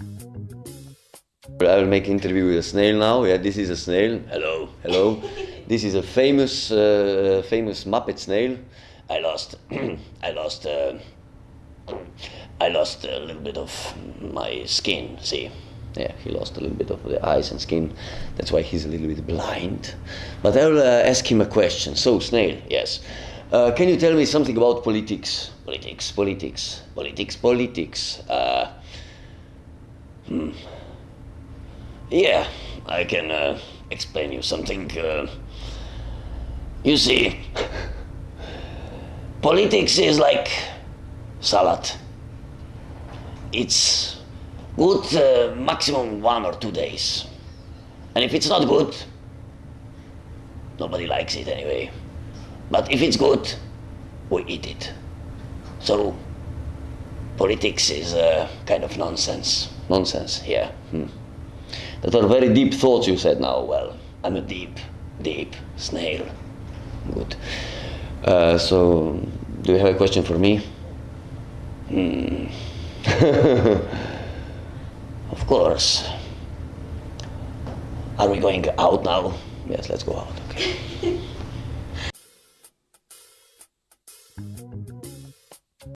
I will make interview with a snail now. Yeah, this is a snail. Hello, hello. this is a famous, uh, famous Muppet snail. I lost, I lost, uh, I lost a little bit of my skin. See, yeah, he lost a little bit of the eyes and skin. That's why he's a little bit blind. But I will uh, ask him a question. So, snail, yes. Uh, can you tell me something about politics? Politics, politics, politics, politics. Uh, hmm. Yeah, I can uh, explain you something. Uh, you see, politics is like salad. It's good uh, maximum one or two days. And if it's not good, nobody likes it anyway. But if it's good, we eat it. So, politics is a kind of nonsense. Nonsense, yeah. Hmm. That are very deep thoughts you said now. Well, I'm a deep, deep snail. Good. Uh, so, do you have a question for me? Hmm. of course. Are we going out now? Yes, let's go out. Okay.